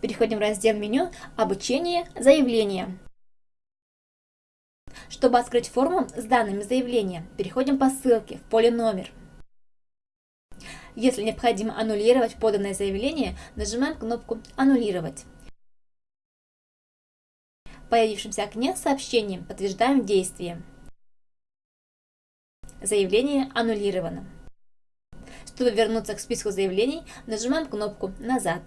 Переходим в раздел меню «Обучение. Заявление». Чтобы открыть форму с данными заявления, переходим по ссылке в поле «Номер». Если необходимо аннулировать поданное заявление, нажимаем кнопку «Аннулировать». В появившемся окне с сообщением подтверждаем действие. Заявление аннулировано. Чтобы вернуться к списку заявлений, нажимаем кнопку «Назад».